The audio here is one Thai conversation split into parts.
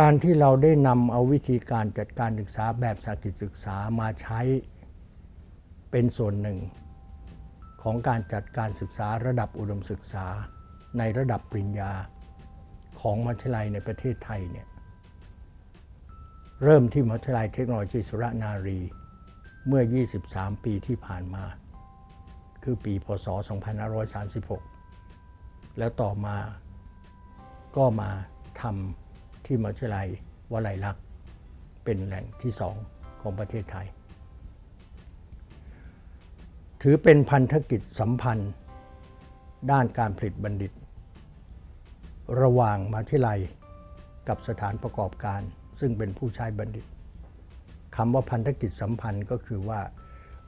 การที่เราได้นำเอาวิธีการจัดการศึกษาแบบสากิจศึกษามาใช้เป็นส่วนหนึ่ง ของการจัดการศึกษาระดับอุดมศึกษาในระดับปริญญาของมหาวิทยาลัยในประเทศไทยเนี่ยเริ่มที่มหาวิทยาลัยเทคโนโลยีสุรนารีเมื่อ 23 ปีที่ผ่านมา คือปี พศ 2536 แล้วต่อมาก็มาทำ ที่มหาวิทยาลัยวลัยลักษณ์เป็นแหล่งที่สองของประเทศไทย ถือเป็นพันธกิจสัมพันธ์ ด้านการผลิตบัณฑิต ระหว่างมหาวิทยาลัยกับสถานประกอบการ ซึ่งเป็นผู้ใช้บัณฑิตคำว่าพันธกิจสัมพันธ์ก็คือว่า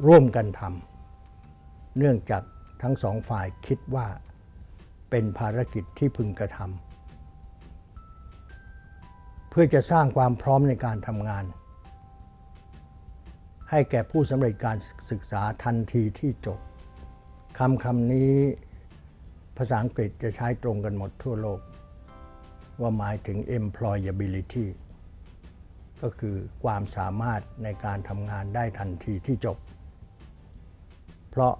ร่วมกันทำเนื่องจากทั้งสองฝ่ายคิดว่าเป็นภารกิจที่พึงกระทำ พื่อจะสร้างความพร้อมในการทำงาน ให้แก่ผู้สำเร็จการศึกษาทันทีที่จบคำคำนี้ ภาษาอังกฤษจะใช้ตรงกันหมดทั่วโลก ว่าหมายถึง employability ก็คือความสามารถในการทำงานได้ทันทีที่จบ เพราะ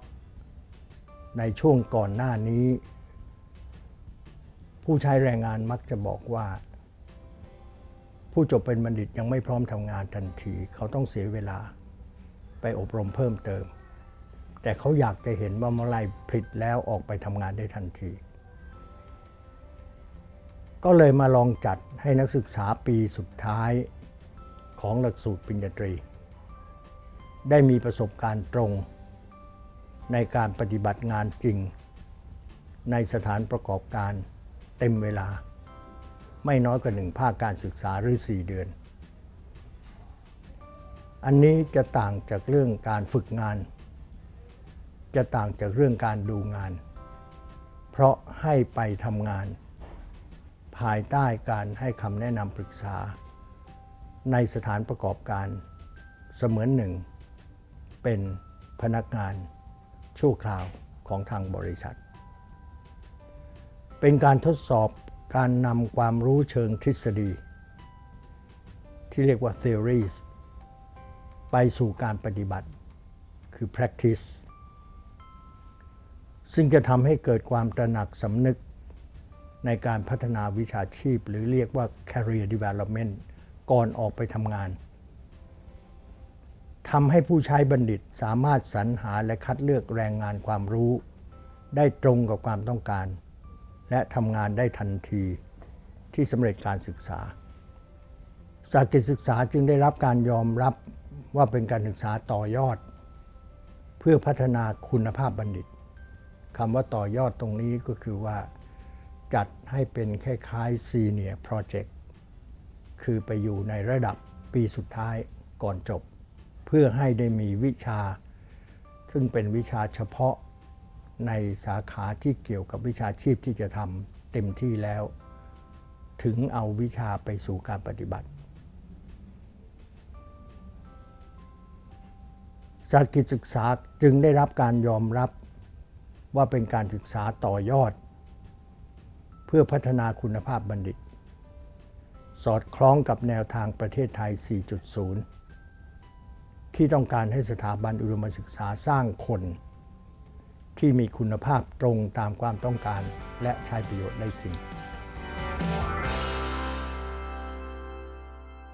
ในช่วงก่อนหน้านี้ ผู้ใช้แรงงานมักจะบอกว่า ผู้จบเป็นบัณฑิตยังไม่พร้อมทำงานทันที เขาต้องเสียเวลาไปอบรมเพิ่มเติม แต่เขาอยากจะเห็นว่าเมื่อไรผลิตแล้วออกไปทำงานได้ทันที ก็เลยมาลองจัดให้นักศึกษาปีสุดท้ายของหลักสูตรปริญญาตรี ได้มีประสบการณ์ตรงในการปฏิบัติงานจริง ในสถานประกอบการเต็มเวลา ไม่น้อยกว่าหนึ่งภาคการศึกษาหรือ 4 เดือน อันนี้จะต่างจากเรื่องการฝึกงาน จะต่างจากเรื่องการดูงาน เพราะให้ไปทำงาน ภายใต้การให้คำแนะนำปรึกษา ในสถานประกอบการเสมือนหนึ่ง เป็นพนักงานชั่วคราวของทางบริษัท เป็นการทดสอบ การนำความรู้เชิงทฤษฎี ที่เรียกว่า theories ไปสู่การปฏิบัติคือ practice ซึ่งจะทำให้เกิดความตระหนักสำนึกในการพัฒนาวิชาชีพ หรือเรียกว่า career development ก่อนออกไปทำงานทำให้ผู้ใช้บัณฑิตสามารถสรรหาและคัดเลือกแรงงานความรู้ ได้ตรงกับความต้องการ และทำงานได้ทันทีที่สำเร็จการศึกษาสากิจศึกษาจึงได้รับการยอมรับว่าเป็นการศึกษาต่อยอด เพื่อพัฒนาคุณภาพบัณฑิตคำว่าต่อยอดตรงนี้ก็คือว่า จัดให้เป็นคล้ายๆ Senior Project คือไปอยู่ในระดับปีสุดท้ายก่อนจบ เพื่อให้ได้มีวิชา ซึ่งเป็นวิชาเฉพาะ ในสาขาที่เกี่ยวกับวิชาชีพที่จะทำเต็มที่แล้ว ถึงเอาวิชาไปสู่การปฏิบัติ สากิจศึกษาจึงได้รับการยอมรับว่าเป็นการศึกษาต่อยอด เพื่อพัฒนาคุณภาพบัณฑิต สอดคล้องกับแนวทางประเทศไทย 4.0 ที่ต้องการให้สถาบันอุดมศึกษาสร้างคน ที่มีคุณภาพตรงตามความต้องการ และใช้ประโยชน์ได้จริง